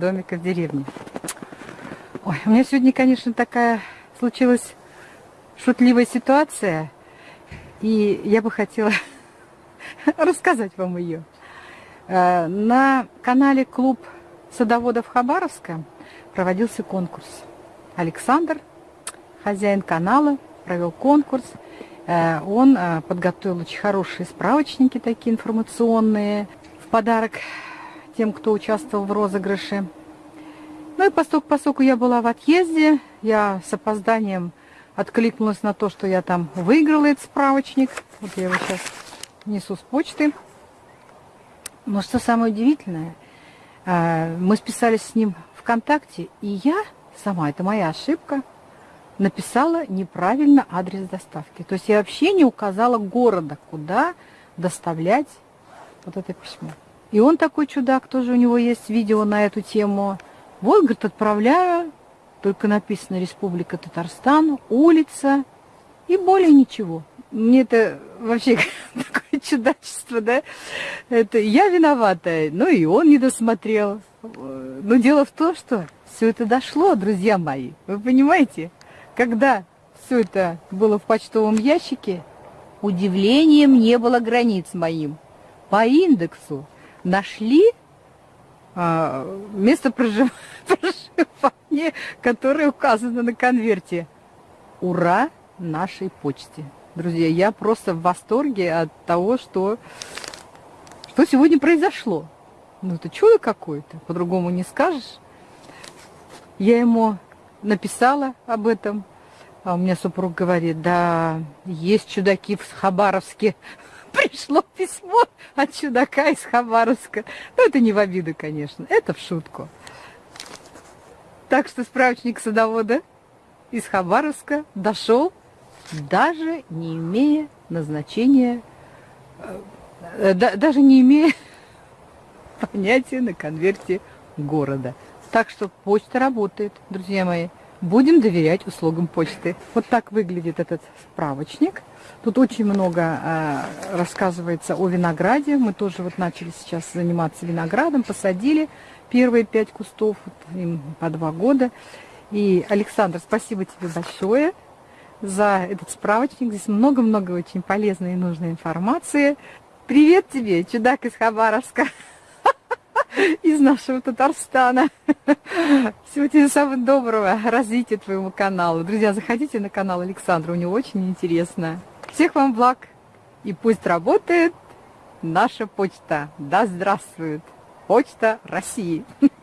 бабушка в деревне. Ой, у меня сегодня, конечно, такая случилась шутливая ситуация, и я бы хотела рассказать вам ее. Э, на канале «Клуб садоводов Хабаровска» проводился конкурс. Александр, хозяин канала, провел конкурс. Э, он э, подготовил очень хорошие справочники такие информационные в подарок тем, кто участвовал в розыгрыше. Ну и поскольку, я была в отъезде, я с опозданием откликнулась на то, что я там выиграла этот справочник. Вот я его сейчас несу с почты. Но что самое удивительное, э, мы списались с ним ВКонтакте, и я сама, это моя ошибка, написала неправильно адрес доставки. То есть я вообще не указала города, куда доставлять вот это письмо. И он такой чудак, тоже у него есть видео на эту тему. Вот, говорит, отправляю, только написано Республика Татарстан, улица и более ничего. Мне это вообще такое чудачество, да? Это я виновата, ну и он не досмотрел. Но дело в том, что все это дошло, друзья мои. Вы понимаете? Когда все это было в почтовом ящике, удивлением не было границ моим. По индексу нашли а, место проживания, которое указано на конверте. Ура нашей почте. Друзья, я просто в восторге от того, что, что сегодня произошло. Ну, это чудо какое-то, по-другому не скажешь. Я ему написала об этом, а у меня супруг говорит, да, есть чудаки в Хабаровске. Пришло письмо от чудака из Хабаровска. Ну, это не в обиду, конечно, это в шутку. Так что справочник садовода из Хабаровска дошел, даже не имея назначения, э, даже не имея понятия на конверте города. Так что почта работает, друзья мои. Будем доверять услугам почты. Вот так выглядит этот справочник. Тут очень много э, рассказывается о винограде. Мы тоже вот начали сейчас заниматься виноградом, посадили первые пять кустов, вот им по два года. И, Александр, спасибо тебе большое за этот справочник. Здесь много-много очень полезной и нужной информации. Привет тебе, чудак из Хабаровска! из нашего Татарстана. Всего тебе самого доброго, развития твоему каналу. Друзья, заходите на канал Александра, у него очень интересно. Всех вам благ, и пусть работает наша почта. Да здравствует почта России.